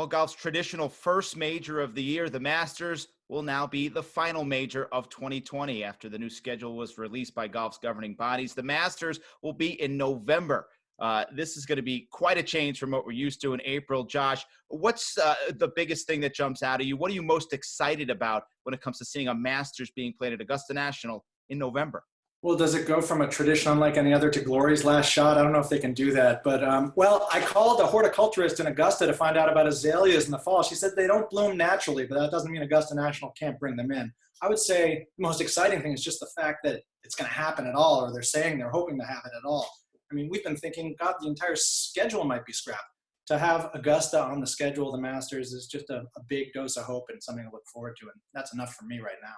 Well, golf's traditional first major of the year, the Masters, will now be the final major of 2020 after the new schedule was released by golf's governing bodies. The Masters will be in November. Uh, this is going to be quite a change from what we're used to in April. Josh, what's uh, the biggest thing that jumps out at you? What are you most excited about when it comes to seeing a Masters being played at Augusta National in November? Well, does it go from a tradition unlike any other to Glory's last shot? I don't know if they can do that. But, um, well, I called a horticulturist in Augusta to find out about azaleas in the fall. She said they don't bloom naturally, but that doesn't mean Augusta National can't bring them in. I would say the most exciting thing is just the fact that it's going to happen at all, or they're saying they're hoping to have it at all. I mean, we've been thinking, God, the entire schedule might be scrapped. To have Augusta on the schedule of the Masters is just a, a big dose of hope and something to look forward to. And that's enough for me right now.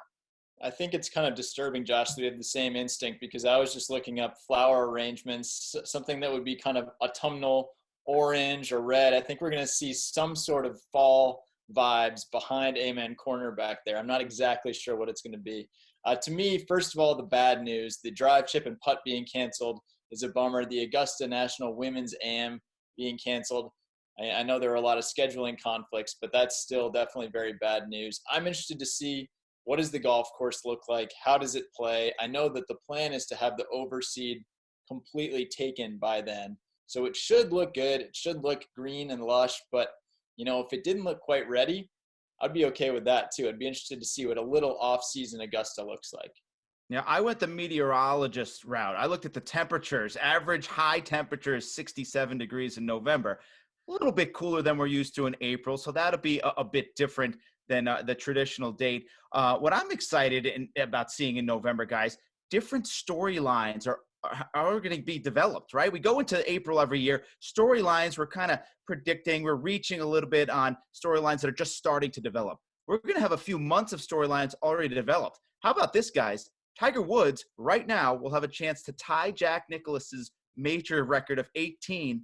I think it's kind of disturbing, Josh, that we have the same instinct because I was just looking up flower arrangements, something that would be kind of autumnal orange or red. I think we're going to see some sort of fall vibes behind Amen Corner back there. I'm not exactly sure what it's going to be. Uh, to me, first of all, the bad news the drive, chip, and putt being canceled is a bummer. The Augusta National Women's AM being canceled. I, I know there are a lot of scheduling conflicts, but that's still definitely very bad news. I'm interested to see what does the golf course look like? How does it play? I know that the plan is to have the overseed completely taken by then. So it should look good. It should look green and lush. But, you know, if it didn't look quite ready, I'd be okay with that too. I'd be interested to see what a little off-season Augusta looks like. Yeah, I went the meteorologist route. I looked at the temperatures. Average high temperature is 67 degrees in November. A little bit cooler than we're used to in April, so that'll be a, a bit different than uh, the traditional date. Uh, what I'm excited in, about seeing in November, guys, different storylines are are going to be developed, right? We go into April every year. Storylines, we're kind of predicting, we're reaching a little bit on storylines that are just starting to develop. We're going to have a few months of storylines already developed. How about this, guys? Tiger Woods right now will have a chance to tie Jack Nicklaus's major record of 18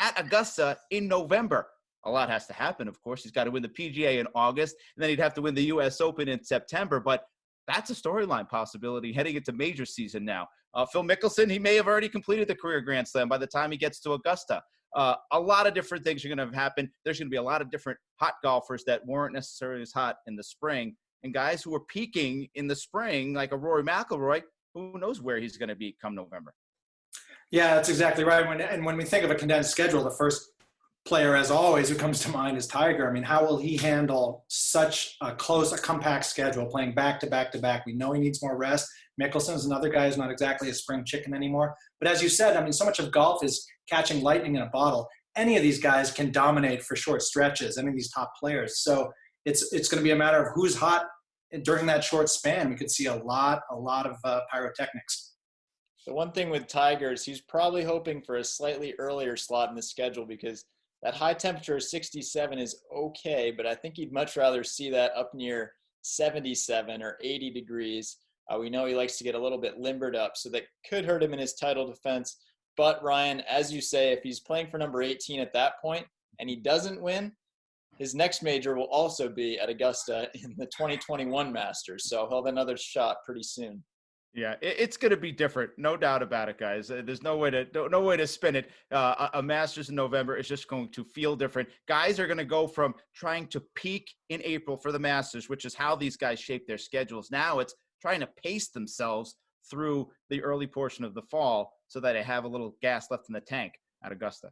at Augusta in November a lot has to happen. Of course, he's got to win the PGA in August, and then he'd have to win the U.S. Open in September. But that's a storyline possibility heading into major season now. Uh, Phil Mickelson, he may have already completed the career Grand Slam by the time he gets to Augusta. Uh, a lot of different things are going to happen. There's going to be a lot of different hot golfers that weren't necessarily as hot in the spring, and guys who were peaking in the spring, like a Rory McIlroy, who knows where he's going to be come November. Yeah, that's exactly right. When, and when we think of a condensed schedule, the first player, as always, who comes to mind is Tiger. I mean, how will he handle such a close, a compact schedule, playing back to back to back? We know he needs more rest. Mickelson is another guy who's not exactly a spring chicken anymore. But as you said, I mean, so much of golf is catching lightning in a bottle. Any of these guys can dominate for short stretches. Any of these top players. So it's it's going to be a matter of who's hot during that short span. We could see a lot, a lot of uh, pyrotechnics. The one thing with Tigers, he's probably hoping for a slightly earlier slot in the schedule because that high temperature of 67 is okay, but I think he'd much rather see that up near 77 or 80 degrees. Uh, we know he likes to get a little bit limbered up, so that could hurt him in his title defense. But Ryan, as you say, if he's playing for number 18 at that point and he doesn't win, his next major will also be at Augusta in the 2021 Masters. So he'll have another shot pretty soon. Yeah, it's going to be different, no doubt about it, guys. Uh, there's no way to no, no way to spin it. Uh, a Masters in November is just going to feel different. Guys are going to go from trying to peak in April for the Masters, which is how these guys shape their schedules. Now it's trying to pace themselves through the early portion of the fall so that they have a little gas left in the tank at Augusta.